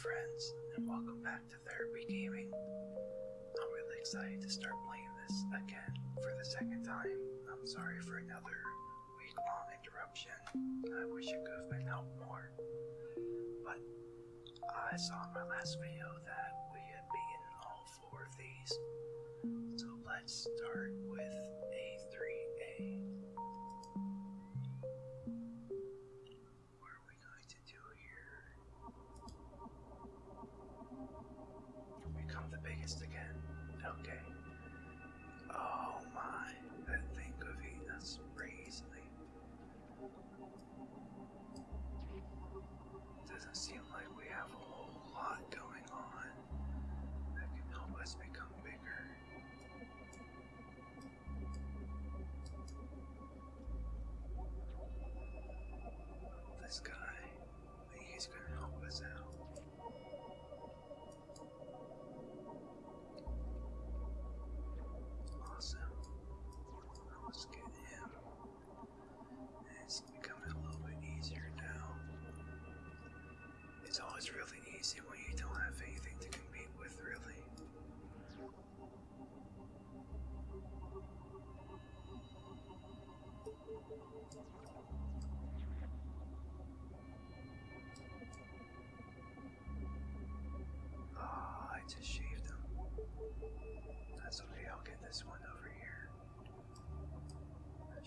friends, and welcome back to Therapy Gaming. I'm really excited to start playing this again for the second time. I'm sorry for another week long interruption. I wish it could have been helped more. But I saw in my last video that we had beaten all four of these. So let's start with A3A.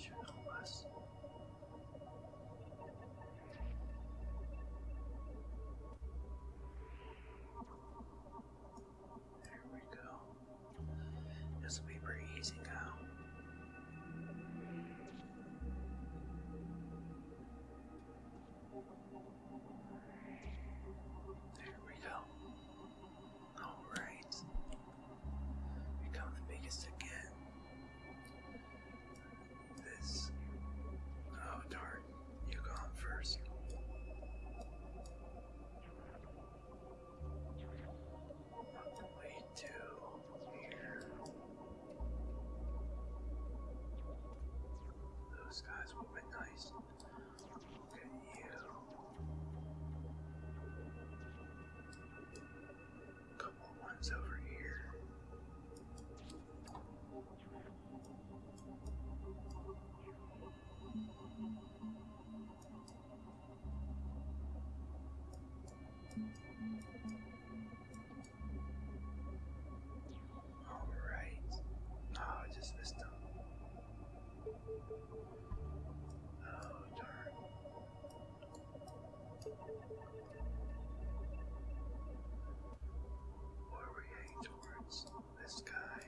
That Oh, darn. What are we heading towards? This guy.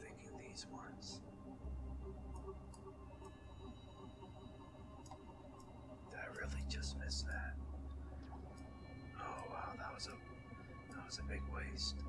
Thinking these ones. Did I really just miss that? Oh wow, that was a that was a big waste.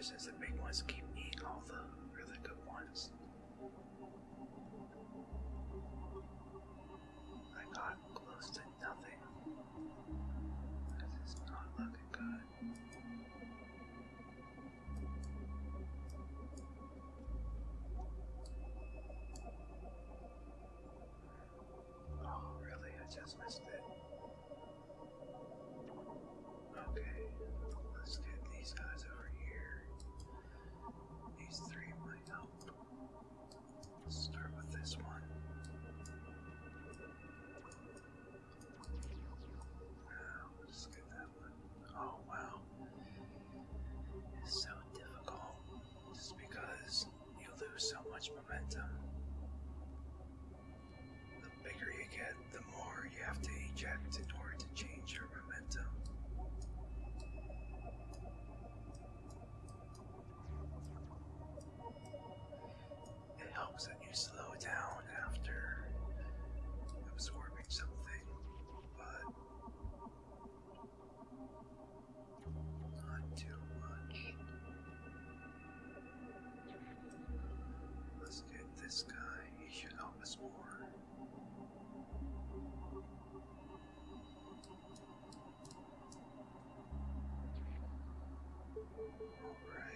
Especially as the big ones keep eating all the really good ones. I got close to nothing. This is not looking good. Oh, really? I just missed it. Okay, let's get these guys this one. over.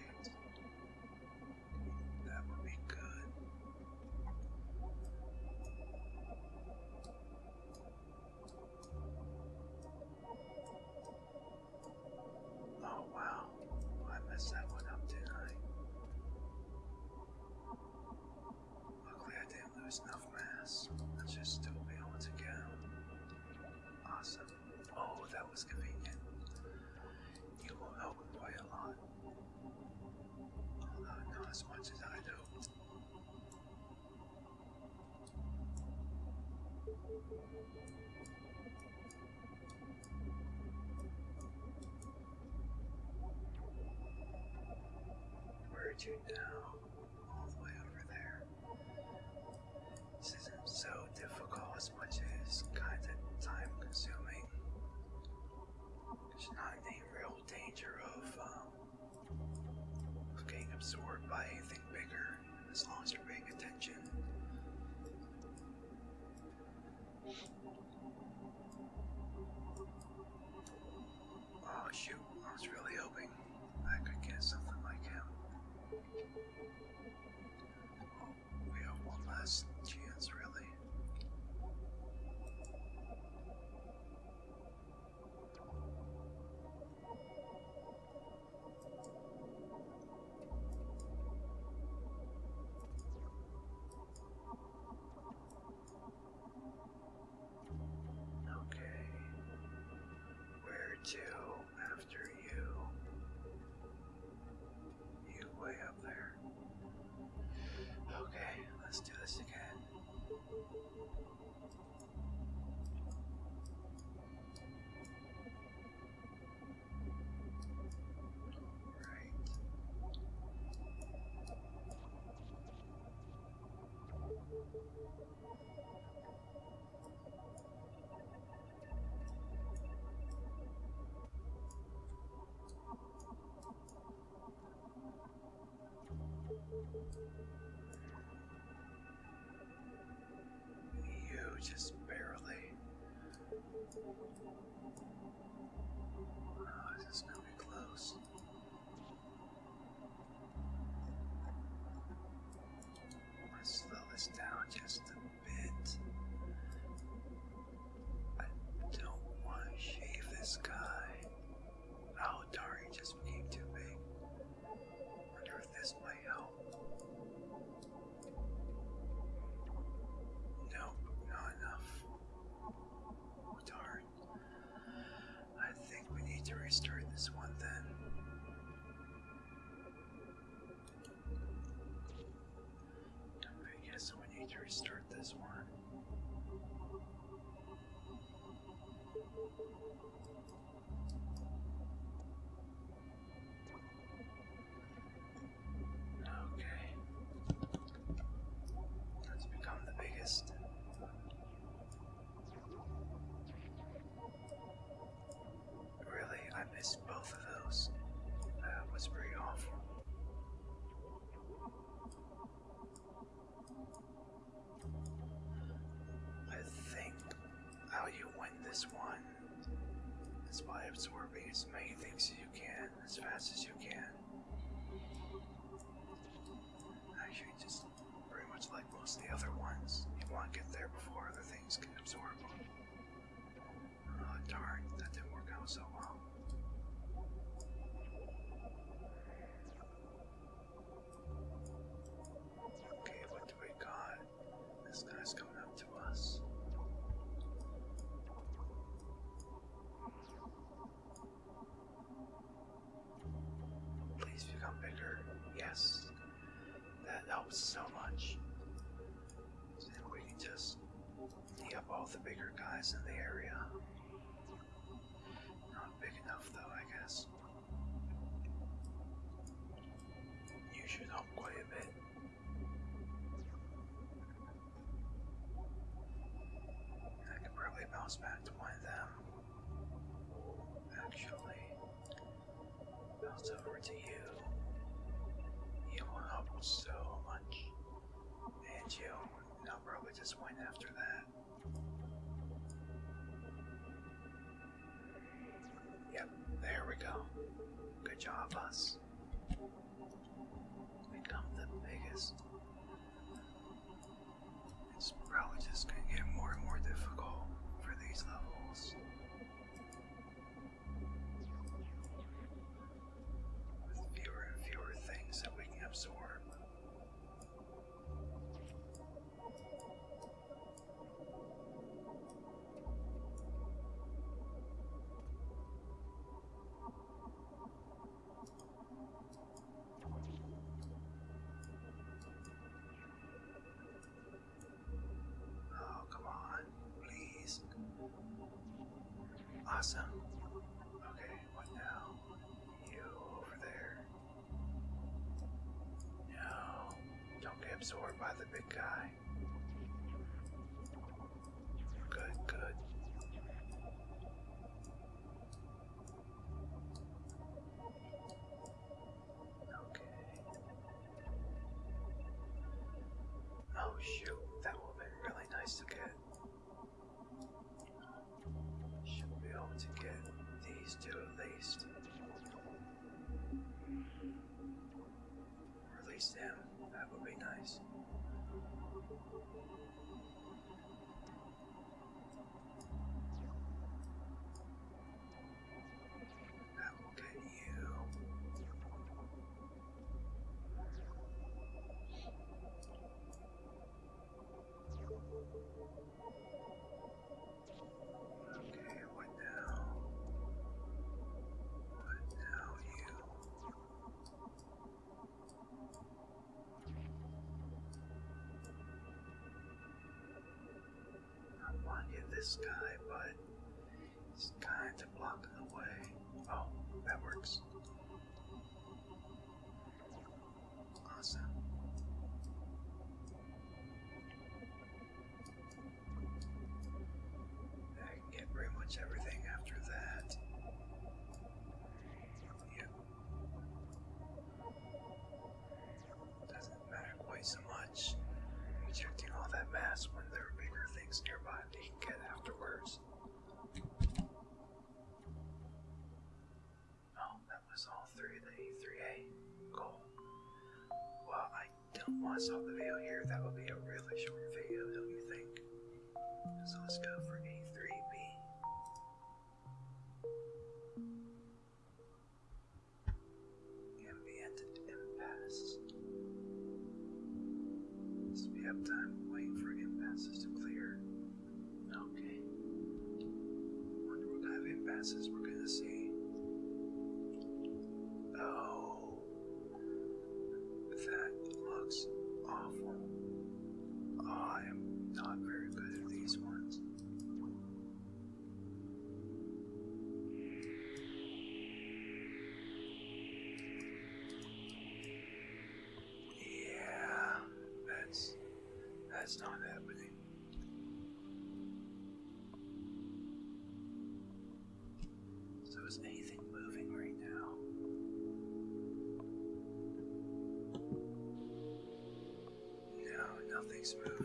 Where are you now? You just barely. Oh, this is this coming close? as many things as you can, as fast as you can. Actually, just pretty much like most of the other ones, you want to get there so much. So we can just eat up all the bigger guys in the area. Not big enough though, I guess. You should help quite a bit. I could probably bounce back to one of them. Actually, bounce over to you. the big guy. sky once off the video here, that will be a really short video, don't you think? So let's go for A3B. Ambient impasse. Let's be up time waiting for impasses to clear. Okay. Wonder what kind of impasses was anything moving right now. No, nothing's moving.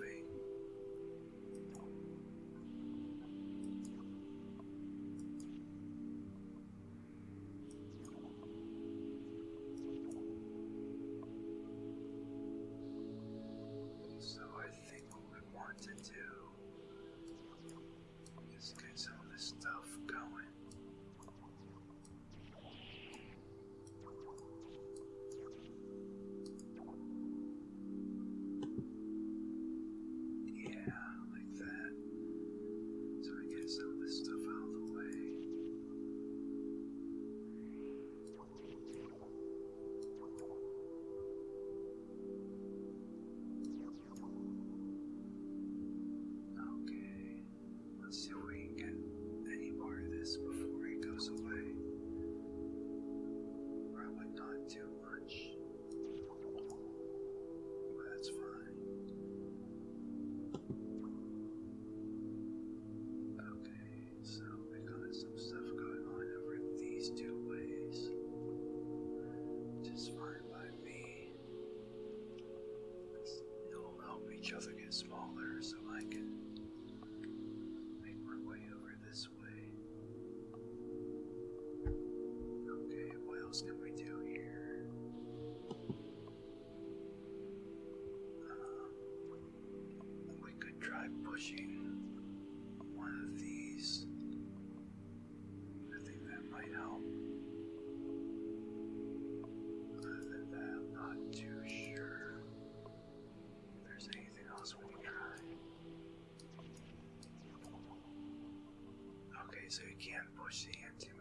each other get smaller so I can make my way over this way. Okay, what else can we do here? Um, we could try pushing so you can't push the anti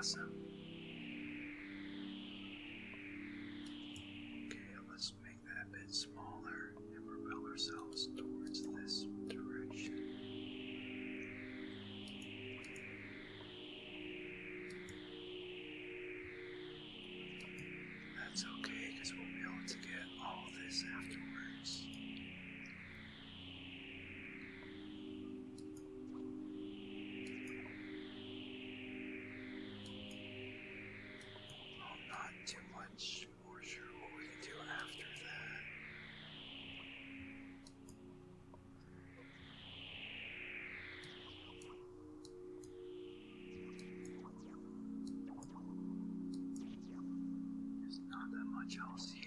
awesome. Chelsea.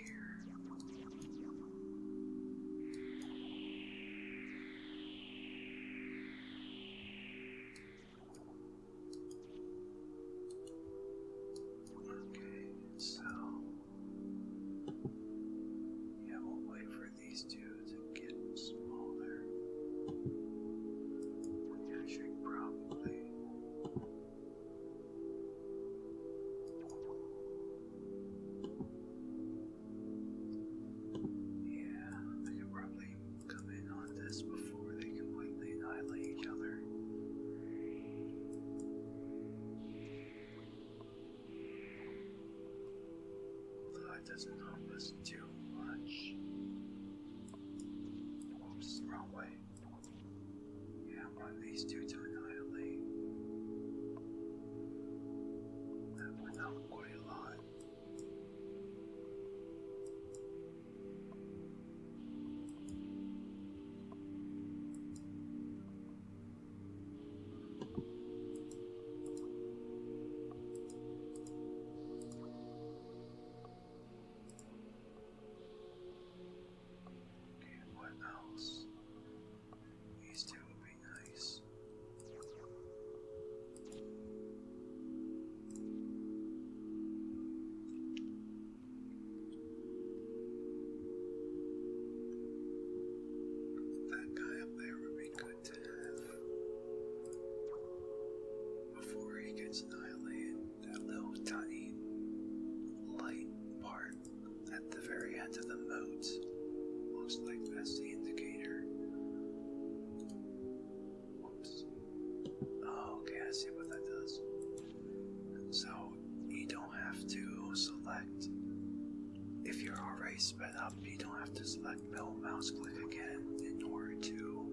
you're already sped up, um, you don't have to select middle mouse click again in order to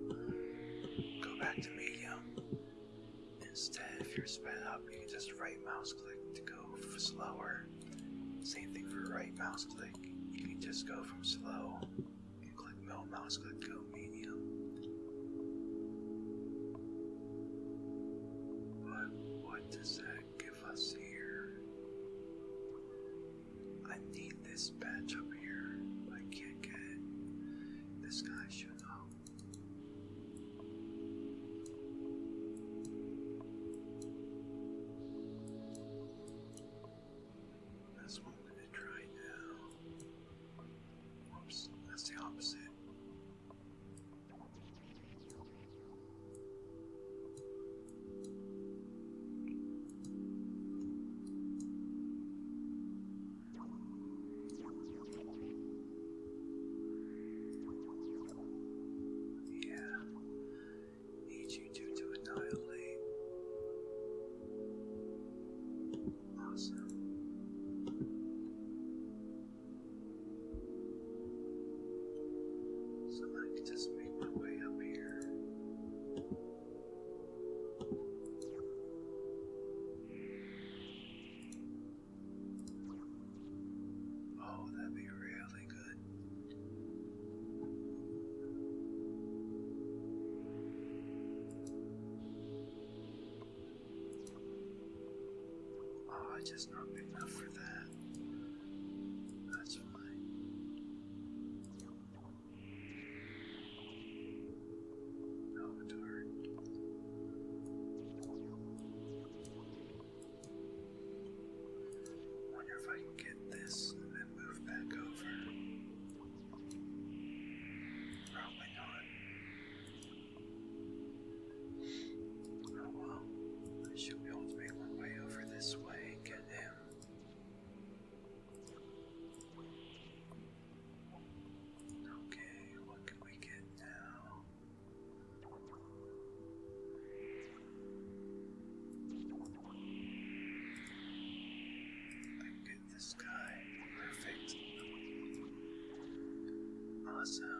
go back to medium. Instead, if you're sped up, you can just right mouse click to go slower. Same thing for right mouse click. You can just go from slow and click middle mouse click go medium. But what does that I just not big enough for that. Awesome.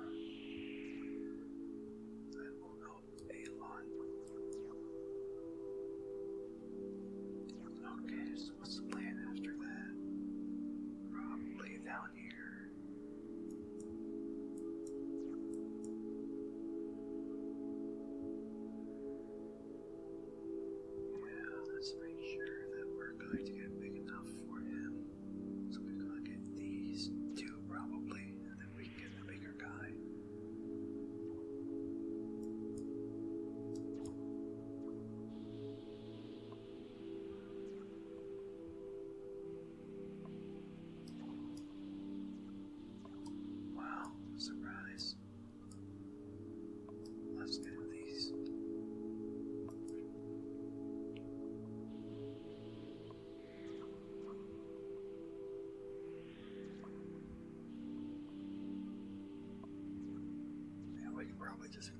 Just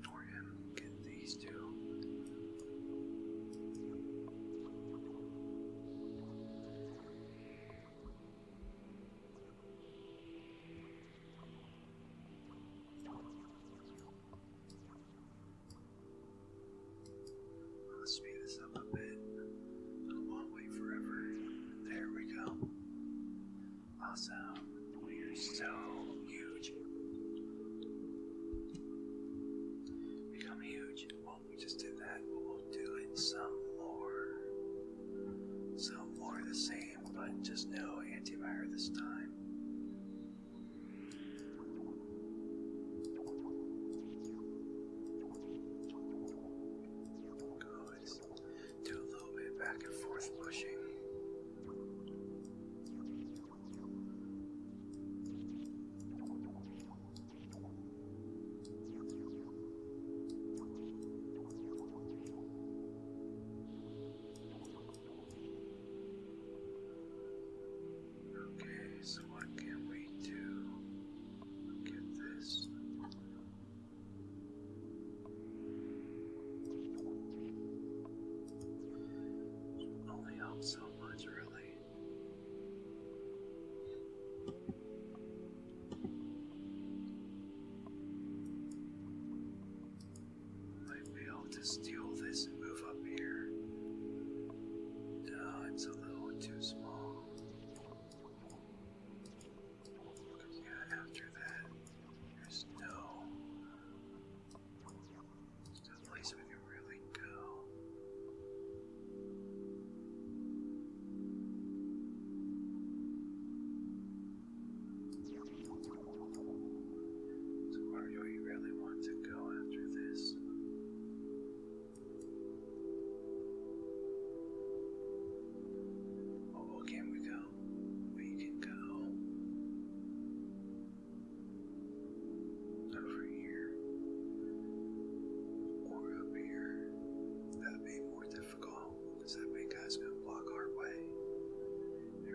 just know steal this.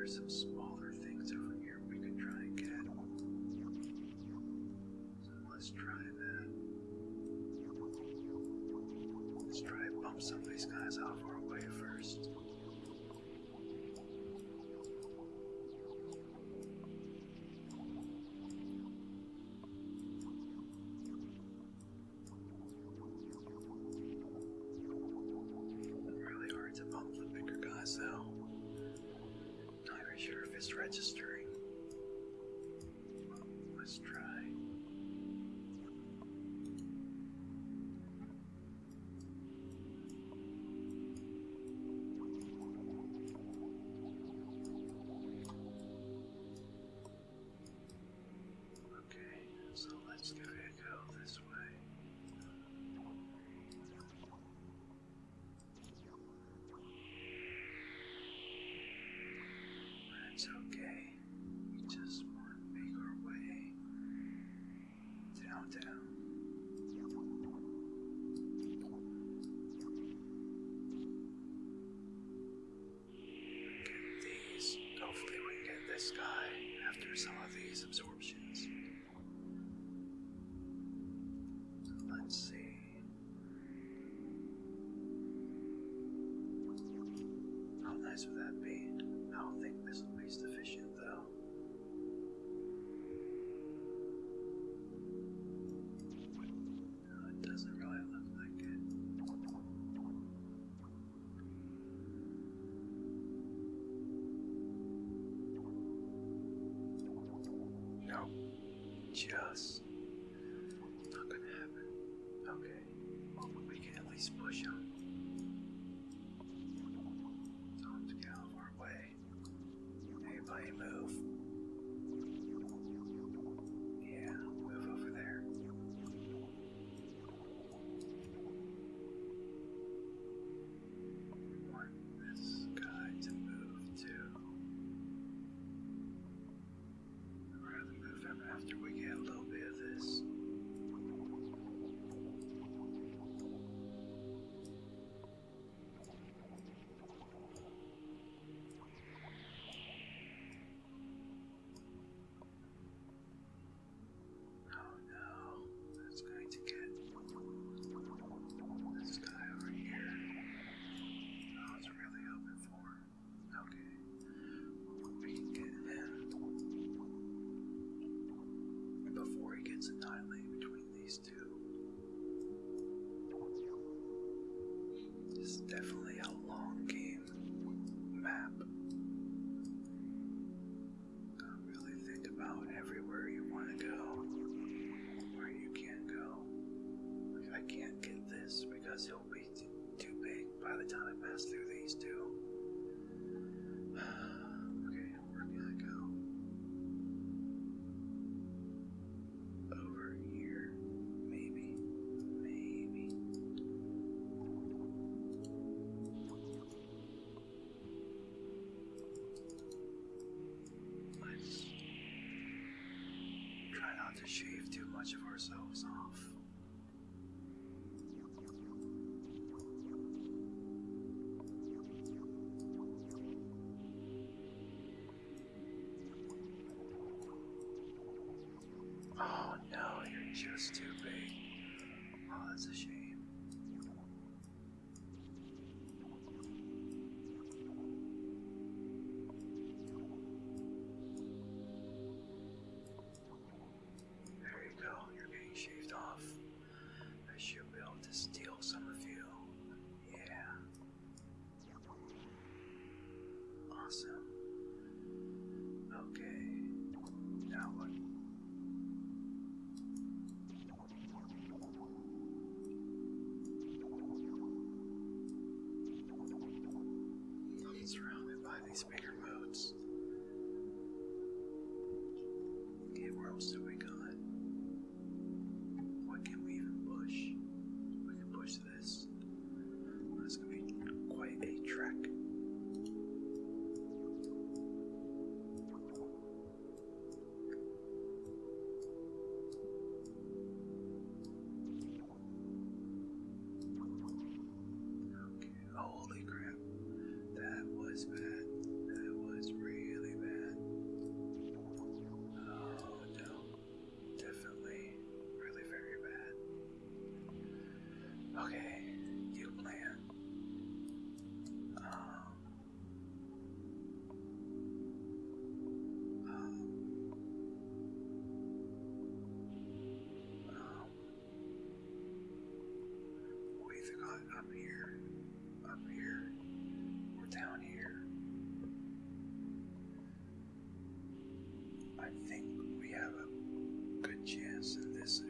some smaller things over here we can try and get. So let's try that. Let's try and bump some of these guys out of our way first. is registering. Let's try. Okay, so let's go. would that be? I don't think this will be sufficient though. No, it doesn't really look like it. No, just between these two. This is definitely a just too big. Oh, that's a shame. I think we have a good chance in this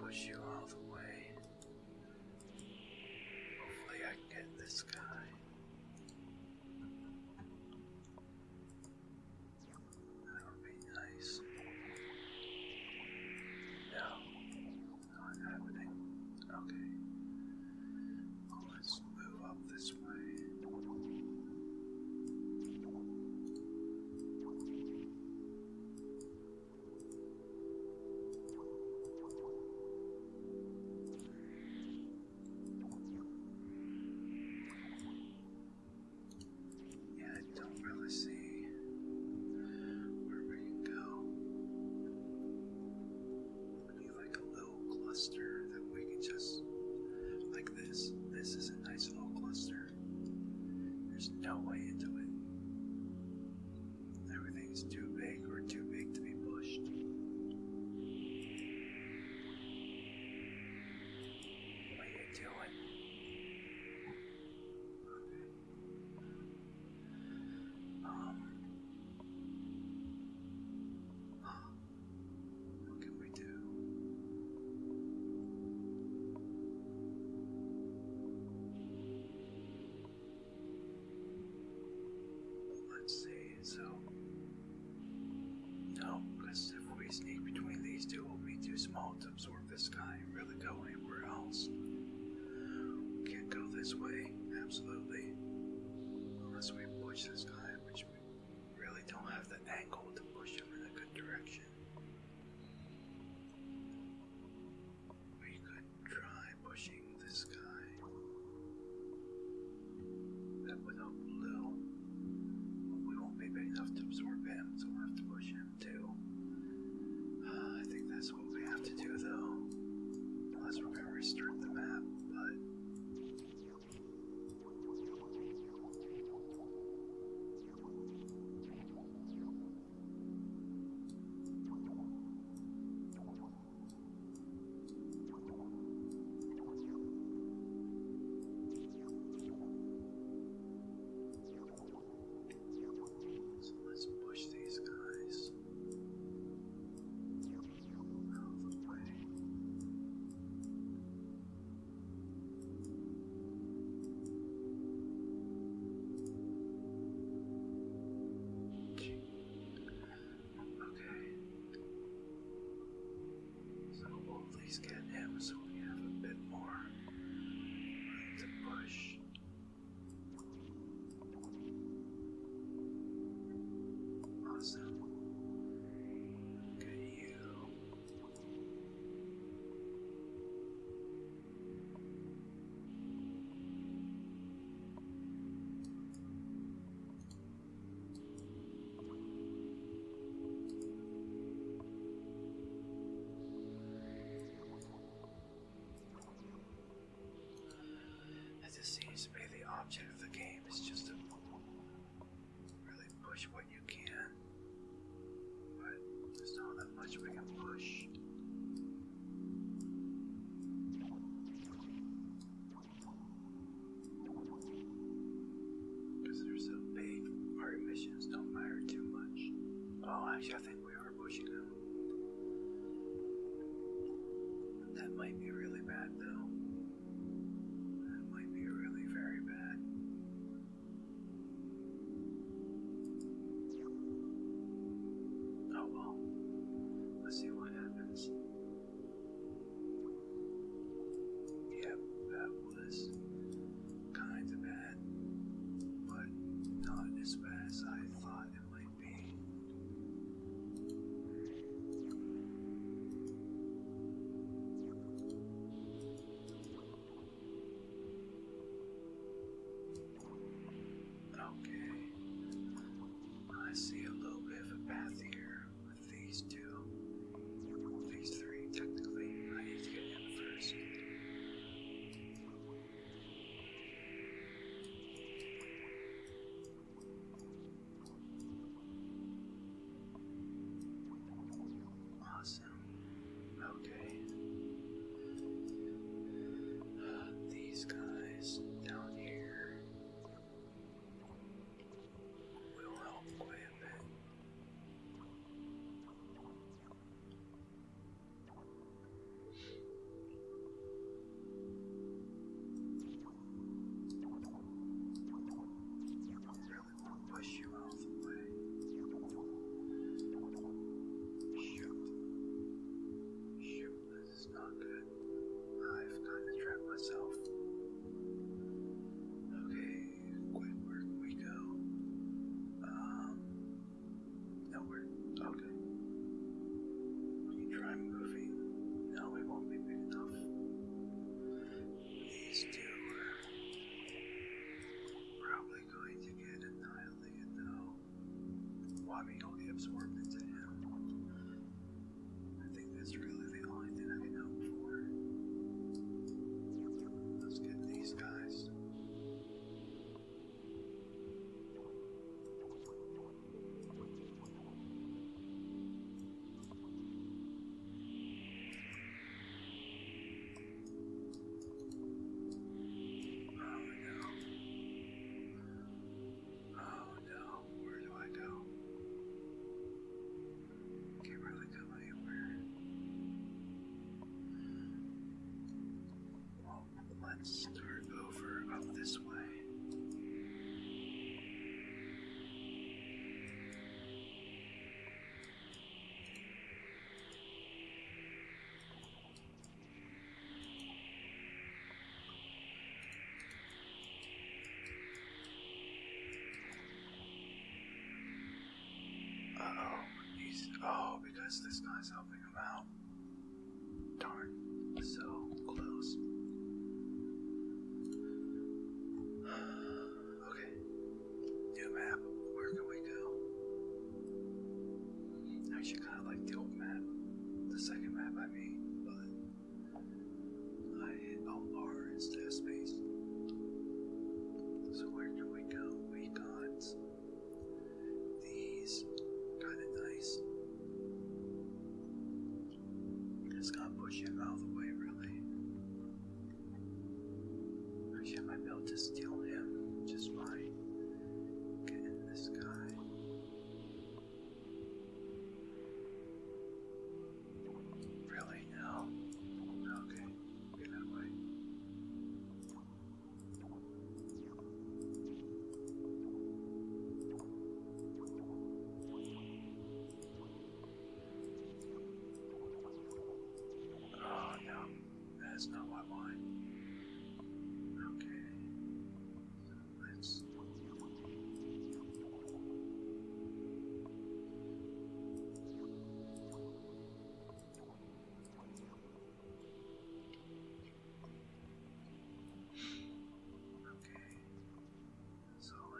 push you all the way. won't absorb this guy and really go anywhere else. We can't go this way, absolutely. Unless we push this guy just to really push what you can. But there's not that much we can push. Because they're so big, our emissions don't matter too much. Oh, actually, I think as this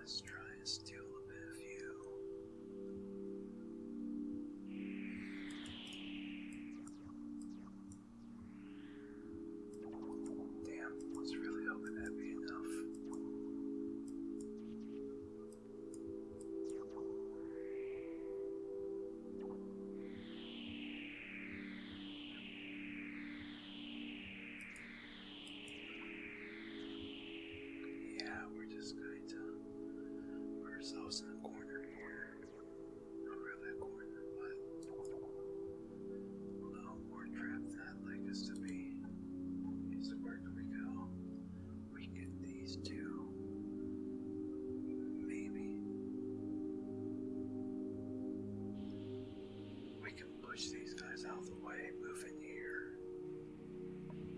Let's try and steal in corner. Not really a corner, but more than I like us to be. So where do we go? We get these two. Maybe. We can push these guys out of the way, move in here.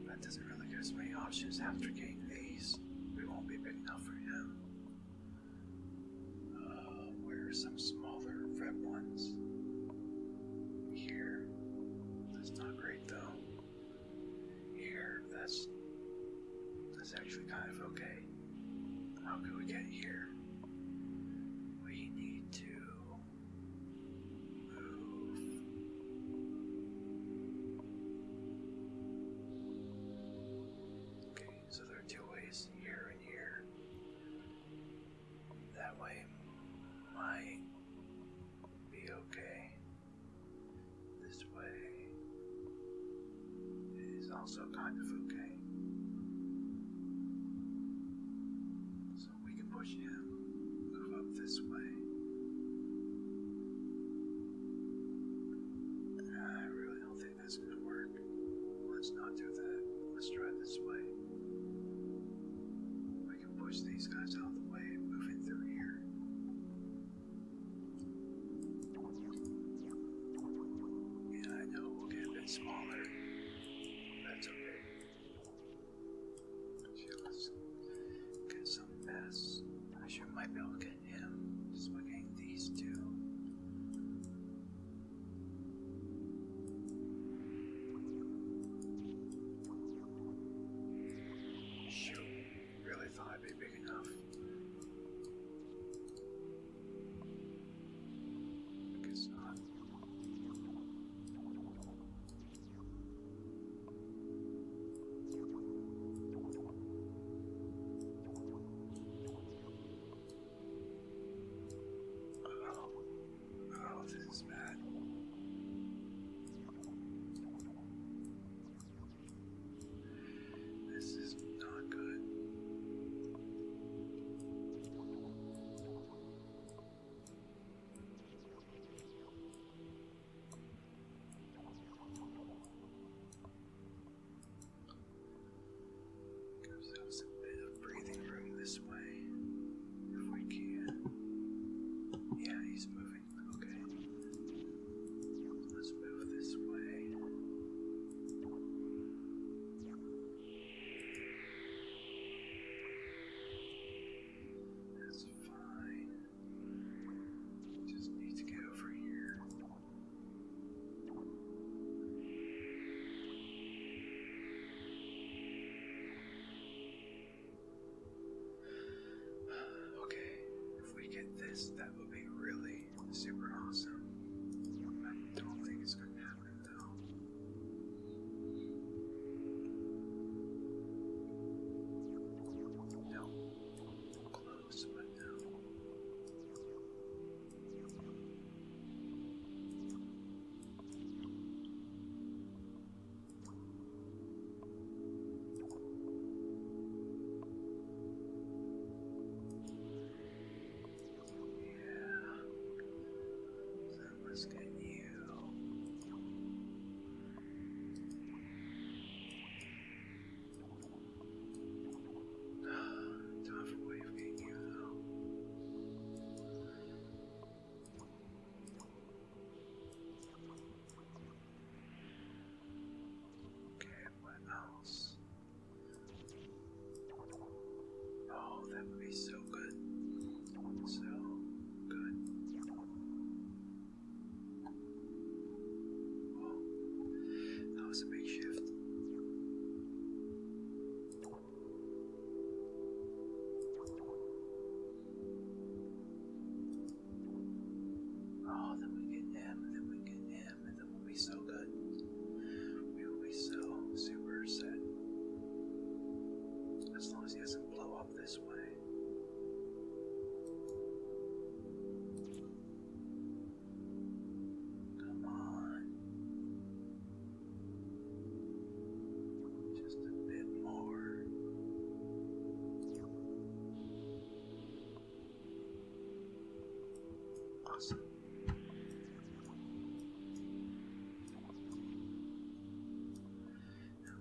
That doesn't really give us many options after game. that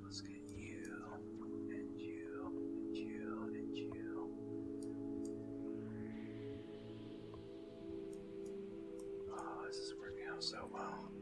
let's get you and you and you and you. Oh, this is working out so well.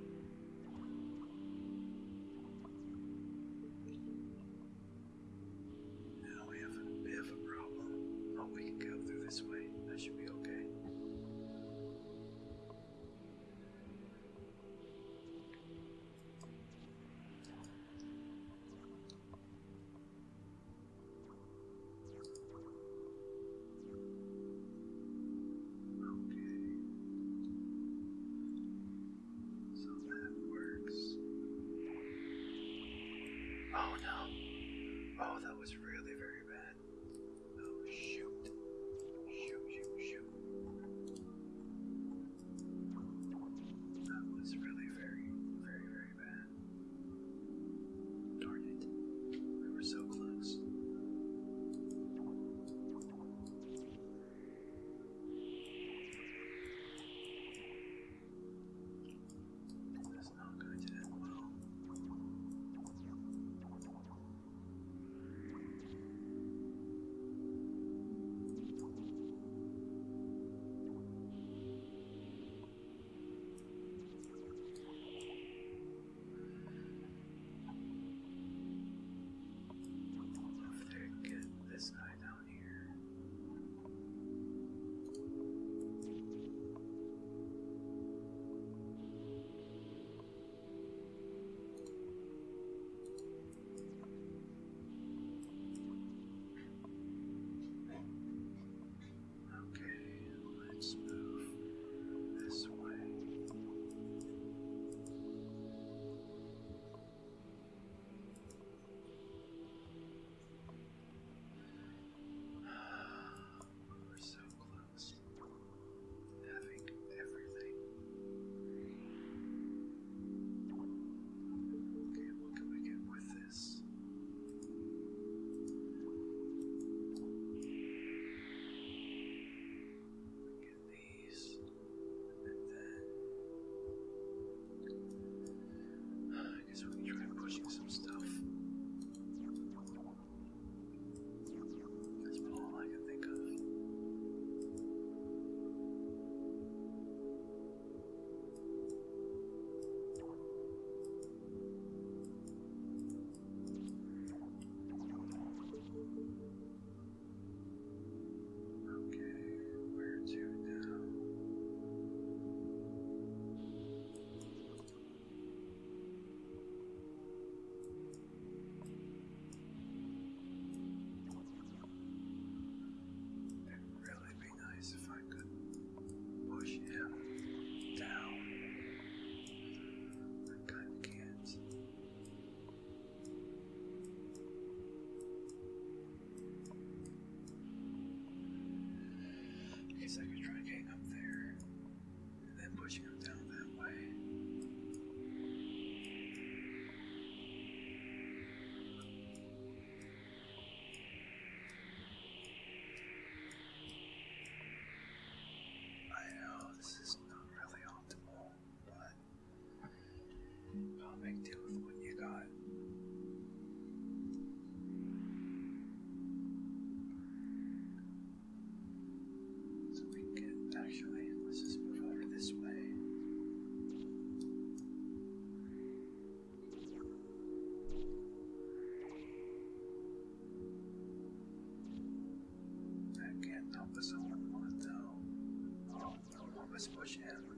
is when trying to push some stuff. Christmas bush has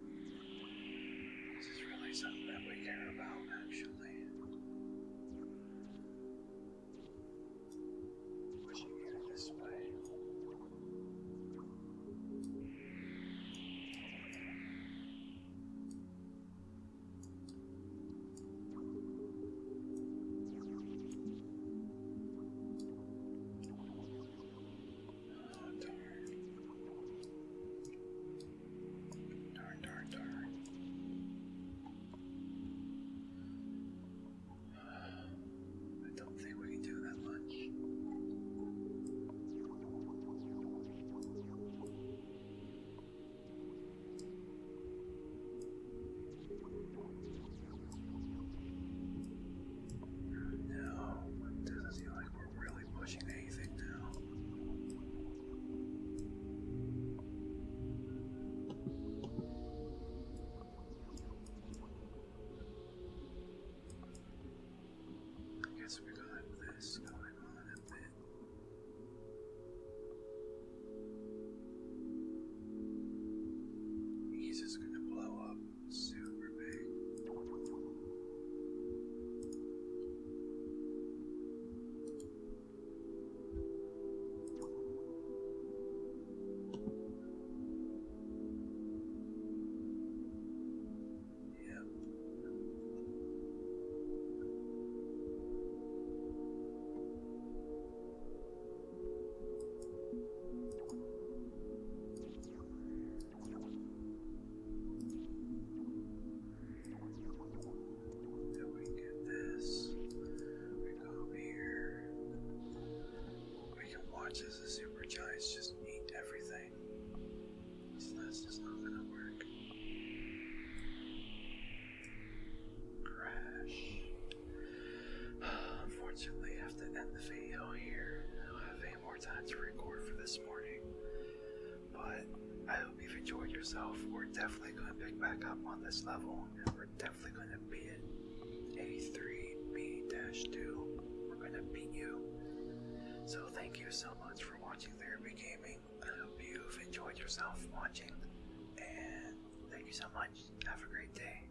as the super giants just eat everything. So that's just not gonna work. Crash. Unfortunately, I have to end the video here. I don't have any more time to record for this morning. But I hope you've enjoyed yourself. We're definitely going to pick back up on this level, and we're definitely going to beat it. A3B-2. We're going to beat you. So thank you so much for watching Therapy Gaming. I hope you've enjoyed yourself watching. And thank you so much. Have a great day.